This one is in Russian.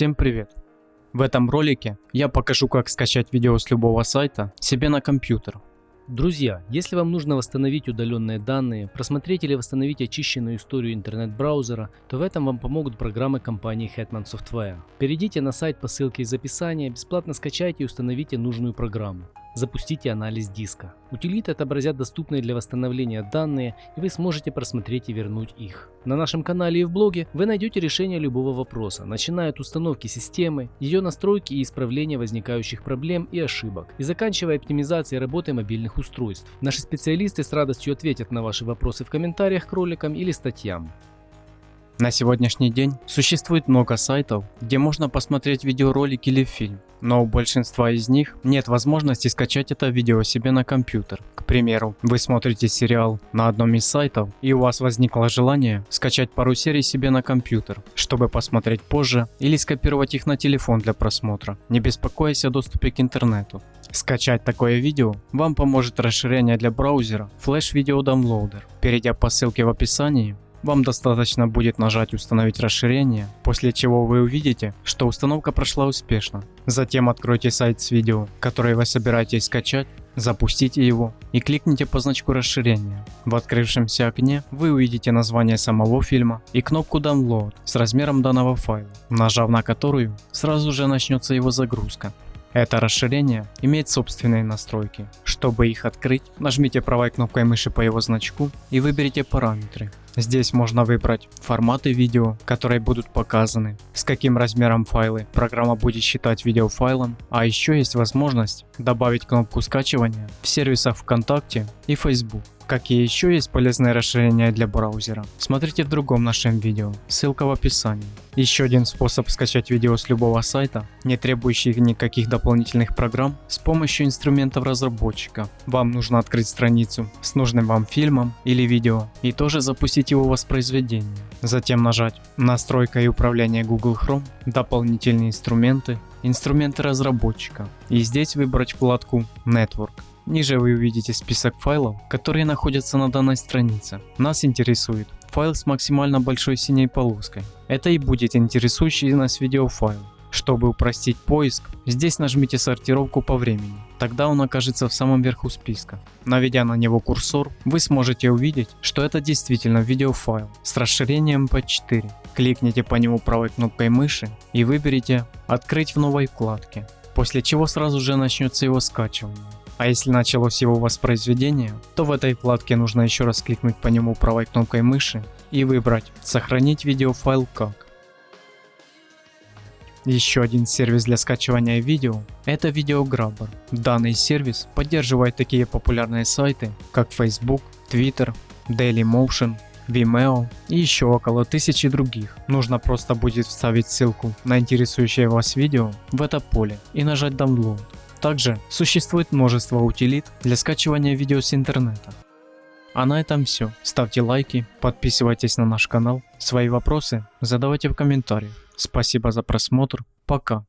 Всем привет! В этом ролике я покажу как скачать видео с любого сайта себе на компьютер. Друзья, если вам нужно восстановить удаленные данные, просмотреть или восстановить очищенную историю интернет-браузера, то в этом вам помогут программы компании Hetman Software. Перейдите на сайт по ссылке из описания, бесплатно скачайте и установите нужную программу. Запустите анализ диска. Утилиты отобразят доступные для восстановления данные, и вы сможете просмотреть и вернуть их. На нашем канале и в блоге вы найдете решение любого вопроса, начиная от установки системы, ее настройки и исправления возникающих проблем и ошибок, и заканчивая оптимизацией работы мобильных устройств. Наши специалисты с радостью ответят на ваши вопросы в комментариях к роликам или статьям. На сегодняшний день существует много сайтов, где можно посмотреть видеоролик или фильм, но у большинства из них нет возможности скачать это видео себе на компьютер. К примеру, вы смотрите сериал на одном из сайтов и у вас возникло желание скачать пару серий себе на компьютер, чтобы посмотреть позже или скопировать их на телефон для просмотра, не беспокоясь о доступе к интернету. Скачать такое видео вам поможет расширение для браузера Flash Video Downloader. Перейдя по ссылке в описании, вам достаточно будет нажать установить расширение, после чего вы увидите, что установка прошла успешно. Затем откройте сайт с видео, которое вы собираетесь скачать, запустите его и кликните по значку расширения. В открывшемся окне вы увидите название самого фильма и кнопку Download с размером данного файла, нажав на которую сразу же начнется его загрузка. Это расширение имеет собственные настройки. Чтобы их открыть, нажмите правой кнопкой мыши по его значку и выберите параметры. Здесь можно выбрать форматы видео, которые будут показаны, с каким размером файлы программа будет считать видеофайлом, а еще есть возможность добавить кнопку скачивания в сервисах ВКонтакте и Facebook. Какие еще есть полезные расширения для браузера, смотрите в другом нашем видео, ссылка в описании. Еще один способ скачать видео с любого сайта, не требующий никаких дополнительных программ, с помощью инструментов разработчика. Вам нужно открыть страницу с нужным вам фильмом или видео и тоже запустить его воспроизведение. Затем нажать «Настройка и управление Google Chrome», «Дополнительные инструменты», «Инструменты разработчика» и здесь выбрать вкладку «Network». Ниже вы увидите список файлов, которые находятся на данной странице. Нас интересует файл с максимально большой синей полоской. Это и будет интересующий нас видеофайл. Чтобы упростить поиск, здесь нажмите сортировку по времени, тогда он окажется в самом верху списка. Наведя на него курсор, вы сможете увидеть, что это действительно видеофайл с расширением MP4. Кликните по нему правой кнопкой мыши и выберите «Открыть в новой вкладке», после чего сразу же начнется его скачивание. А если началось его воспроизведение, то в этой вкладке нужно еще раз кликнуть по нему правой кнопкой мыши и выбрать «Сохранить видеофайл как». Еще один сервис для скачивания видео – это Videograbber. Данный сервис поддерживает такие популярные сайты, как Facebook, Twitter, Dailymotion, Vimeo и еще около тысячи других. Нужно просто будет вставить ссылку на интересующее вас видео в это поле и нажать Download. Также существует множество утилит для скачивания видео с интернета. А на этом все. Ставьте лайки, подписывайтесь на наш канал. Свои вопросы задавайте в комментариях. Спасибо за просмотр. Пока.